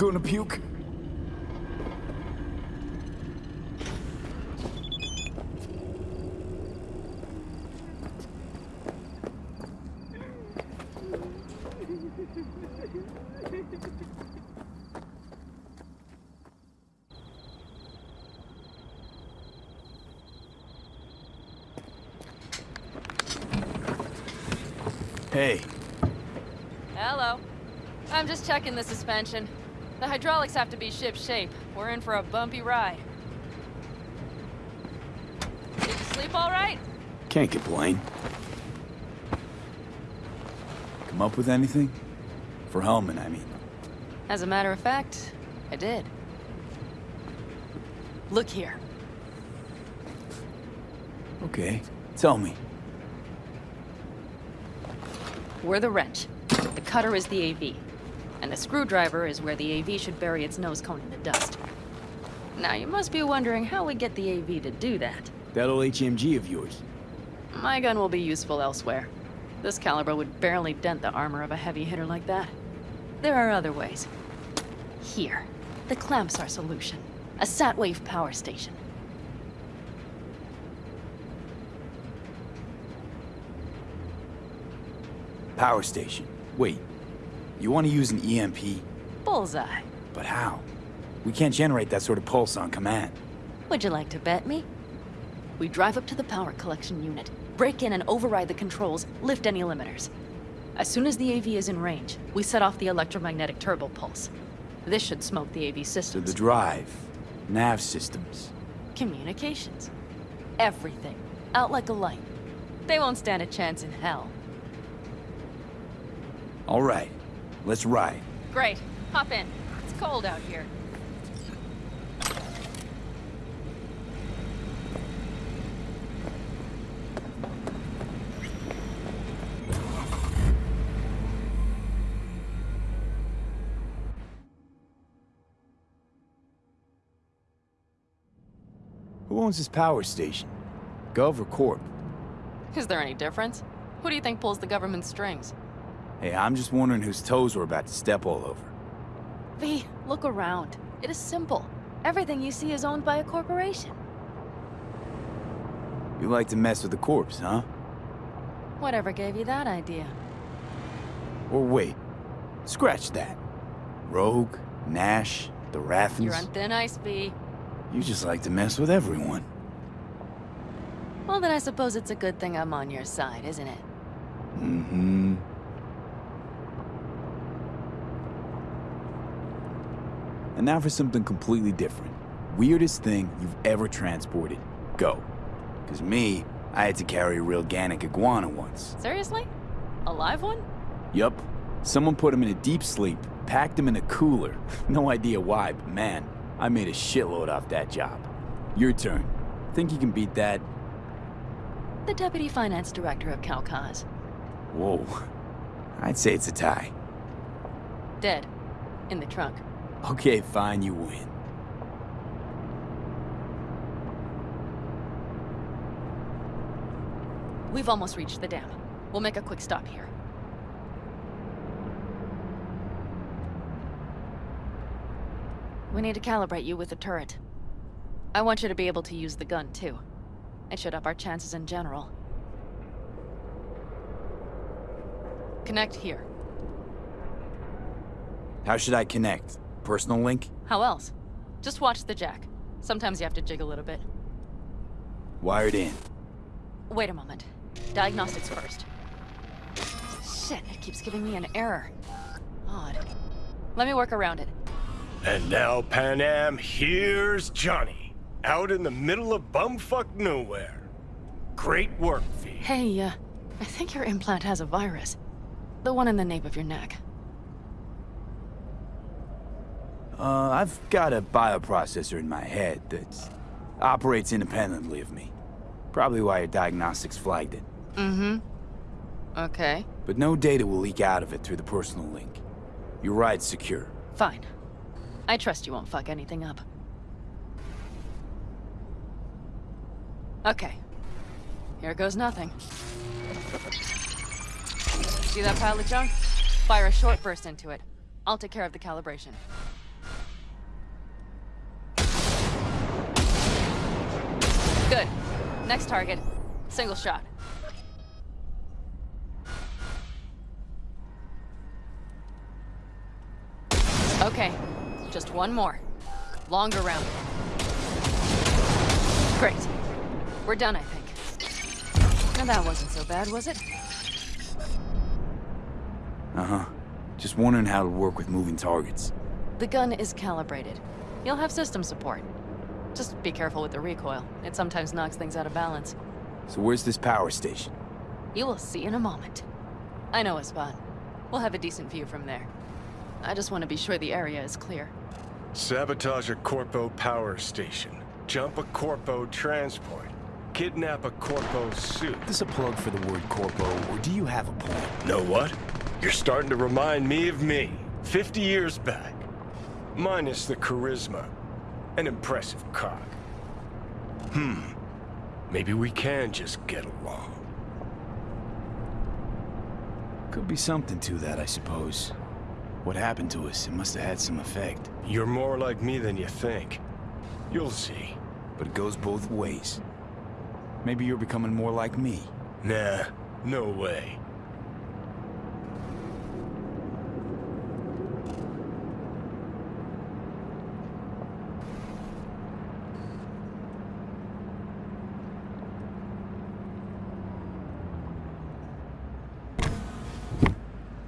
Gonna puke? Hey, Hello. I'm just checking the suspension. The hydraulics have to be ship shape. We're in for a bumpy ride. Did you sleep all right? can't complain. Come up with anything? For Hellman, I mean. As a matter of fact, I did. Look here. Okay, tell me. We're the wrench. The cutter is the AV. And the screwdriver is where the AV should bury its nose cone in the dust. Now, you must be wondering how we get the AV to do that. That old HMG of yours. My gun will be useful elsewhere. This caliber would barely dent the armor of a heavy hitter like that. There are other ways. Here. The clamps are solution. A Satwave power station. Power station. Wait, you want to use an EMP? Bullseye. But how? We can't generate that sort of pulse on command. Would you like to bet me? We drive up to the power collection unit, break in and override the controls, lift any limiters. As soon as the AV is in range, we set off the electromagnetic turbo pulse. This should smoke the AV So systems. the drive, nav systems. Communications. Everything. Out like a light. They won't stand a chance in hell. All right, let's ride. Great. Hop in. It's cold out here. Who owns this power station? Gov or Corp? Is there any difference? Who do you think pulls the government's strings? Hey, I'm just wondering whose toes we're about to step all over. V, look around. It is simple. Everything you see is owned by a corporation. You like to mess with the corpse, huh? Whatever gave you that idea? Or wait, scratch that. Rogue, Nash, the Raffens. You're on thin ice, V. You just like to mess with everyone. Well, then I suppose it's a good thing I'm on your side, isn't it? Mm-hmm. And now for something completely different. Weirdest thing you've ever transported. Go. Cause me, I had to carry a real Gannic iguana once. Seriously? A live one? Yup. Someone put him in a deep sleep, packed him in a cooler. No idea why, but man, I made a shitload off that job. Your turn. Think you can beat that? The deputy finance director of Calcaz. Whoa. I'd say it's a tie. Dead. In the trunk. Okay, fine, you win. We've almost reached the dam. We'll make a quick stop here. We need to calibrate you with the turret. I want you to be able to use the gun, too. It should up our chances in general. Connect here. How should I connect? Personal link? How else? Just watch the jack. Sometimes you have to jig a little bit. Wired in. Wait a moment. Diagnostics first. Shit, it keeps giving me an error. Odd. Let me work around it. And now, Panam, here's Johnny. Out in the middle of bumfuck nowhere. Great work, V. Hey, uh, I think your implant has a virus. The one in the nape of your neck. Uh, I've got a bioprocessor in my head that operates independently of me. Probably why your diagnostics flagged it. Mm-hmm. Okay, But no data will leak out of it through the personal link. Your ride's secure. fine. I trust you won't fuck anything up. Okay. Here goes nothing. See that pile of junk? Fire a short burst into it. I'll take care of the calibration. Good. Next target. Single shot. Okay, just one more. Longer round. Great. We're done, I think. Now that wasn't so bad, was it? Uh-huh. Just wondering how it'll work with moving targets. The gun is calibrated. You'll have system support. Just be careful with the recoil. It sometimes knocks things out of balance. So where's this power station? You will see in a moment. I know a spot. We'll have a decent view from there. I just want to be sure the area is clear. Sabotage a Corpo power station. Jump a Corpo transport. Kidnap a Corpo suit. Is this a plug for the word corpo, or do you have a point? Know what? You're starting to remind me of me, 50 years back. Minus the charisma. An impressive cock. Hmm. Maybe we can just get along. Could be something to that, I suppose. What happened to us, it must have had some effect. You're more like me than you think. You'll see. But it goes both ways. Maybe you're becoming more like me. Nah, no way.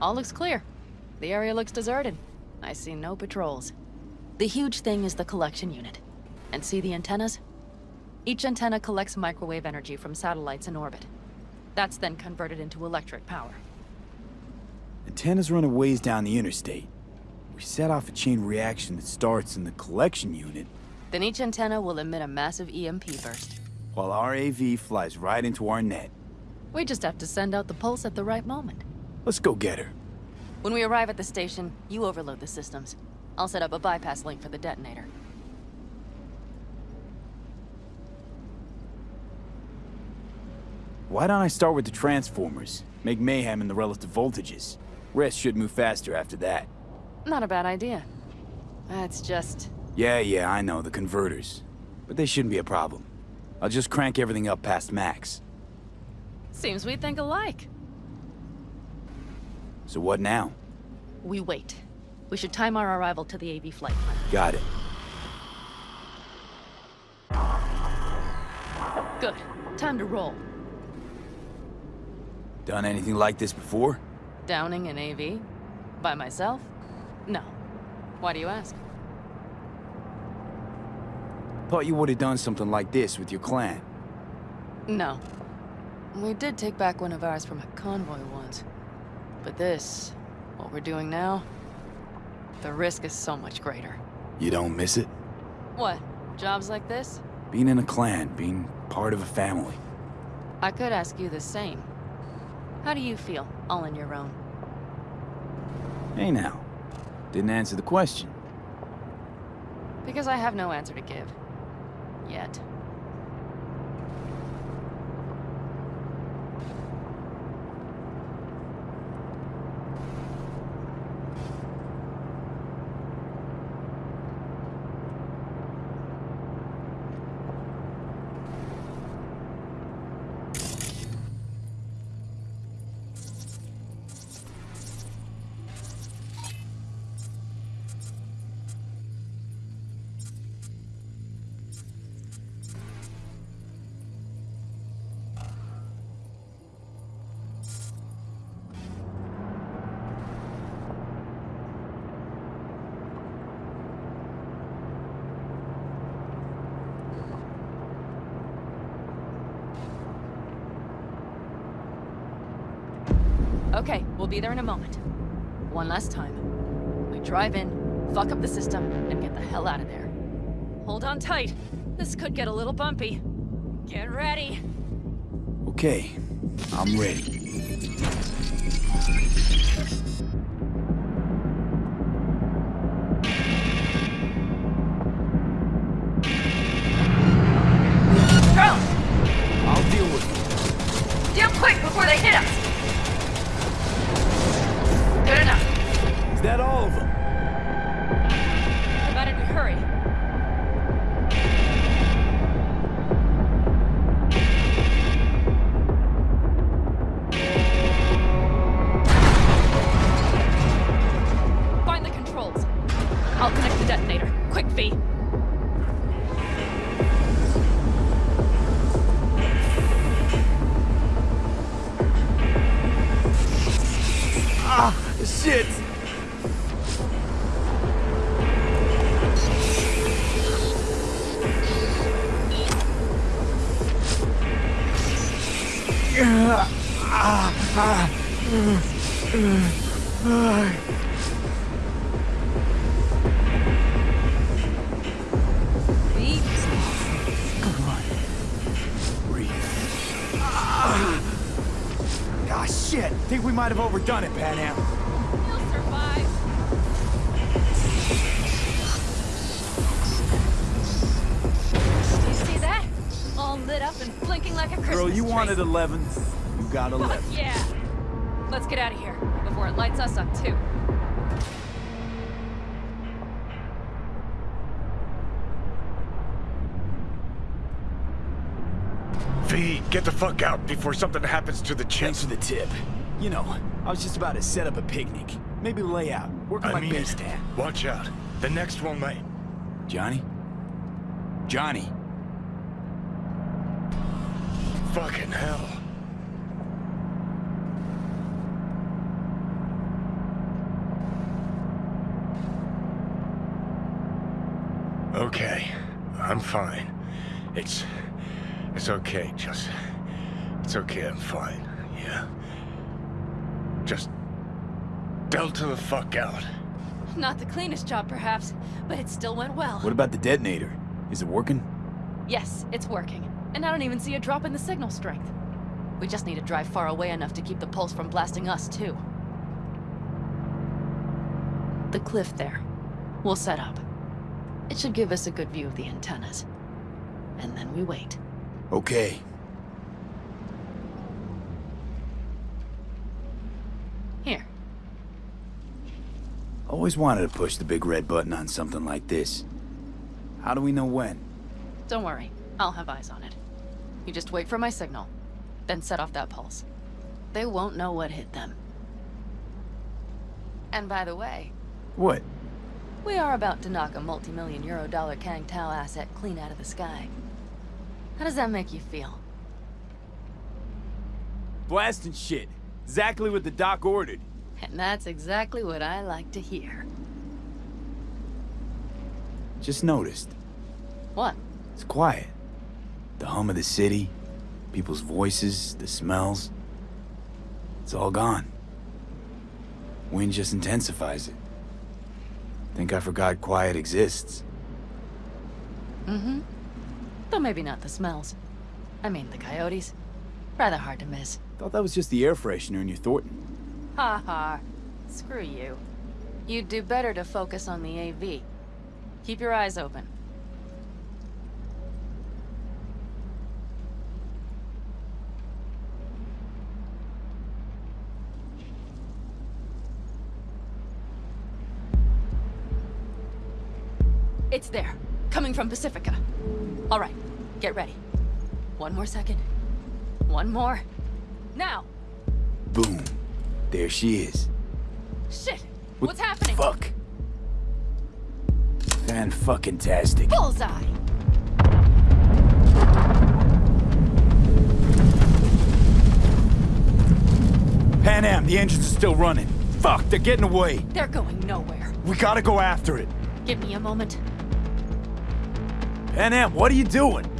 All looks clear. The area looks deserted. I see no patrols. The huge thing is the collection unit. And see the antennas? Each antenna collects microwave energy from satellites in orbit. That's then converted into electric power. Antennas run a ways down the interstate. We set off a chain reaction that starts in the collection unit, Then each antenna will emit a massive EMP burst. while our AV flies right into our net. We just have to send out the pulse at the right moment. Let's go get her. When we arrive at the station, you overload the systems. I'll set up a bypass link for the detonator. Why don't I start with the transformers? Make mayhem in the relative voltages. Rest should move faster after that. Not a bad idea. That's just... Yeah, yeah, I know, the converters. But they shouldn't be a problem. I'll just crank everything up past max. Seems we think alike. So what now? We wait. We should time our arrival to the AV flight. Got it. Good. Time to roll. Done anything like this before? Downing an AV? By myself? No. Why do you ask? Thought you would have done something like this with your clan. No. We did take back one of ours from a convoy once. But this, what we're doing now, the risk is so much greater. You don't miss it? What? Jobs like this? Being in a clan, being part of a family. I could ask you the same. How do you feel, all on your own? Hey now. Didn't answer the question. Because I have no answer to give. Yet. Okay, we'll be there in a moment. One last time. We drive in, fuck up the system, and get the hell out of there. Hold on tight. This could get a little bumpy. Get ready. Okay, I'm ready. I'll connect the detonator. Quick, V. Ah, shit! V. shit! Think we might have overdone it, Panam. You'll survive. You see that? All lit up and blinking like a Christmas Girl, you tree. wanted 11. You got Fuck 11. yeah! Let's get out of here before it lights us up too. V, get the fuck out before something happens to the chip. Thanks for the tip. You know, I was just about to set up a picnic. Maybe lay out. Work on I my mean, base it. watch out. The next one might. Johnny? Johnny? Fucking hell. Okay, I'm fine. It's... It's okay, just... It's okay, I'm fine, yeah? Just... Delta the fuck out. Not the cleanest job, perhaps, but it still went well. What about the detonator? Is it working? Yes, it's working. And I don't even see a drop in the signal strength. We just need to drive far away enough to keep the pulse from blasting us, too. The cliff there. We'll set up. It should give us a good view of the antennas. And then we wait. Okay. Here. Always wanted to push the big red button on something like this. How do we know when? Don't worry. I'll have eyes on it. You just wait for my signal. Then set off that pulse. They won't know what hit them. And by the way, What? We are about to knock a multi-million euro dollar Kang Tao asset clean out of the sky. How does that make you feel? Blasting shit. Exactly what the doc ordered. And that's exactly what I like to hear. Just noticed. What? It's quiet. The hum of the city, people's voices, the smells. It's all gone. Wind just intensifies it. Think I forgot quiet exists. Mm-hmm. Though maybe not the smells. I mean, the coyotes. Rather hard to miss. Thought that was just the air freshener in your Thornton. Ha ha. Screw you. You'd do better to focus on the AV. Keep your eyes open. It's there. Coming from Pacifica. All right. Get ready. One more second. One more. Now! Boom. There she is. Shit! What What's happening? Fuck. Fan fucking tastic. Bullseye! Panam, the engines are still running. Fuck, they're getting away. They're going nowhere. We gotta go after it. Give me a moment. Panam, what are you doing?